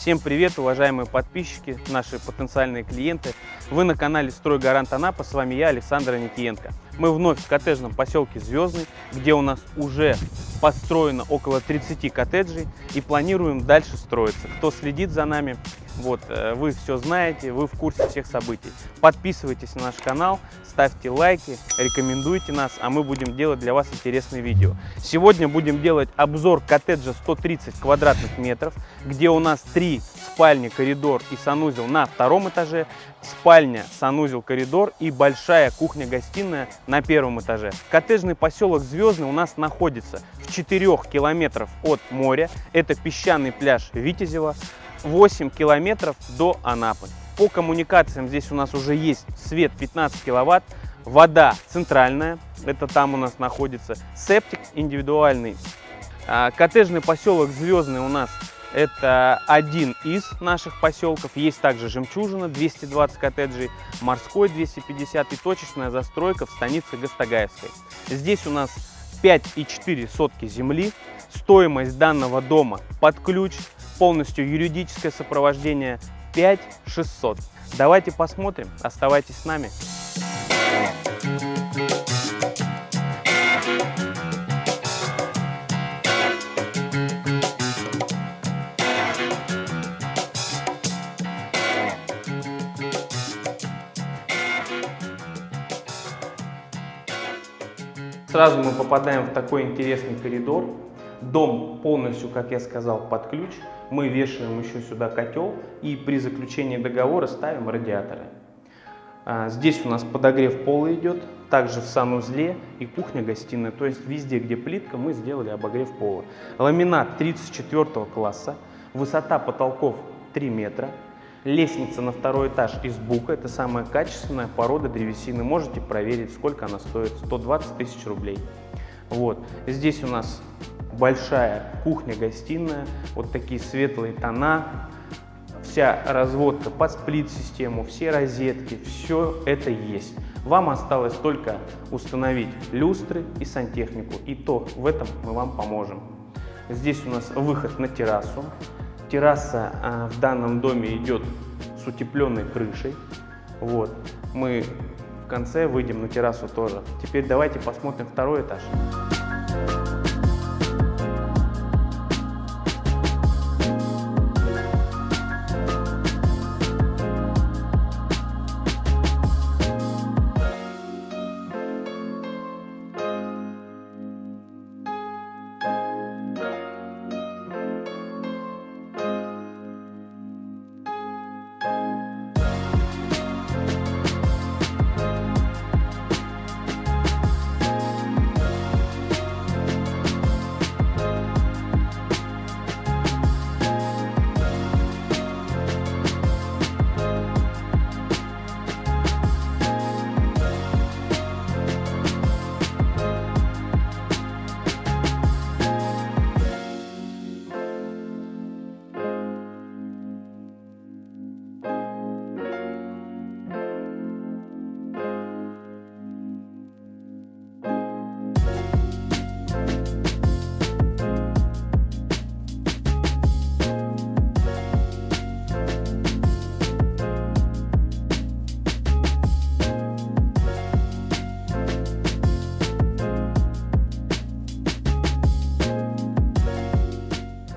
Всем привет, уважаемые подписчики, наши потенциальные клиенты. Вы на канале «Стройгарант Анапа», с вами я, Александр Никиенко. Мы вновь в коттеджном поселке Звездный, где у нас уже построено около 30 коттеджей и планируем дальше строиться. Кто следит за нами, вот, э, вы все знаете, вы в курсе всех событий. Подписывайтесь на наш канал, ставьте лайки, рекомендуйте нас, а мы будем делать для вас интересные видео. Сегодня будем делать обзор коттеджа 130 квадратных метров, где у нас три спальни, коридор и санузел на втором этаже, спальня, санузел, коридор и большая кухня-гостиная на первом этаже. Коттеджный поселок Звездный у нас находится в 4 километров от моря. Это песчаный пляж Витязева. 8 километров до Анапы. По коммуникациям здесь у нас уже есть свет 15 киловатт, вода центральная, это там у нас находится, септик индивидуальный. А, коттеджный поселок Звездный у нас это один из наших поселков. Есть также Жемчужина, 220 коттеджей, Морской 250 и точечная застройка в станице Гастагаевской. Здесь у нас 5,4 сотки земли. Стоимость данного дома под ключ полностью юридическое сопровождение 5600. Давайте посмотрим, оставайтесь с нами. Сразу мы попадаем в такой интересный коридор. Дом полностью, как я сказал, под ключ мы вешаем еще сюда котел и при заключении договора ставим радиаторы. А, здесь у нас подогрев пола идет, также в санузле и кухня-гостиная, то есть везде, где плитка, мы сделали обогрев пола. Ламинат 34 класса, высота потолков 3 метра, лестница на второй этаж из бука, это самая качественная порода древесины, можете проверить, сколько она стоит, 120 тысяч рублей. Вот. Здесь у нас большая кухня-гостиная, вот такие светлые тона, вся разводка под сплит-систему, все розетки, все это есть. Вам осталось только установить люстры и сантехнику, и то в этом мы вам поможем. Здесь у нас выход на террасу. Терраса а, в данном доме идет с утепленной крышей. Вот. Мы в конце выйдем на террасу тоже. Теперь давайте посмотрим второй этаж.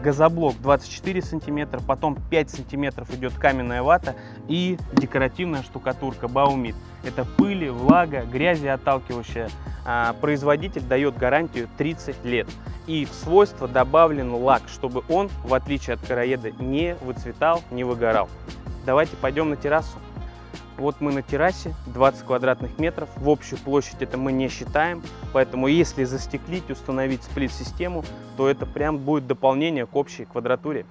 Газоблок 24 сантиметра, потом 5 сантиметров идет каменная вата и декоративная штукатурка Баумит. Это пыли, влага, грязи отталкивающая. А, производитель дает гарантию 30 лет. И в свойства добавлен лак, чтобы он, в отличие от караеда, не выцветал, не выгорал. Давайте пойдем на террасу. Вот мы на террасе, 20 квадратных метров. В общую площадь это мы не считаем. Поэтому если застеклить, установить сплит-систему, то это прям будет дополнение к общей квадратуре.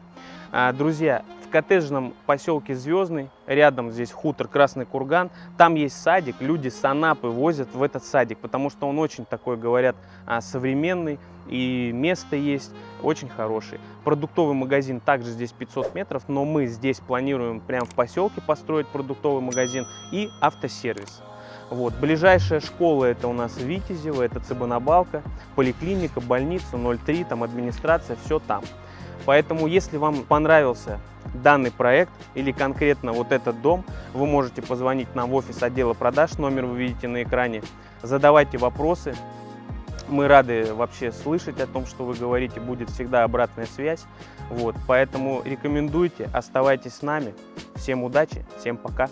А, друзья, в коттеджном поселке Звездный, рядом здесь хутор Красный Курган, там есть садик, люди с Анапы возят в этот садик, потому что он очень такой, говорят, а, современный, и место есть очень хорошее. Продуктовый магазин также здесь 500 метров, но мы здесь планируем прямо в поселке построить продуктовый магазин и автосервис. Вот. Ближайшая школа это у нас Витязево, это Цыбанабалка, поликлиника, больница 03, там администрация, все там. Поэтому, если вам понравился данный проект или конкретно вот этот дом, вы можете позвонить нам в офис отдела продаж, номер вы видите на экране, задавайте вопросы, мы рады вообще слышать о том, что вы говорите, будет всегда обратная связь. Вот, поэтому рекомендуйте, оставайтесь с нами. Всем удачи, всем пока.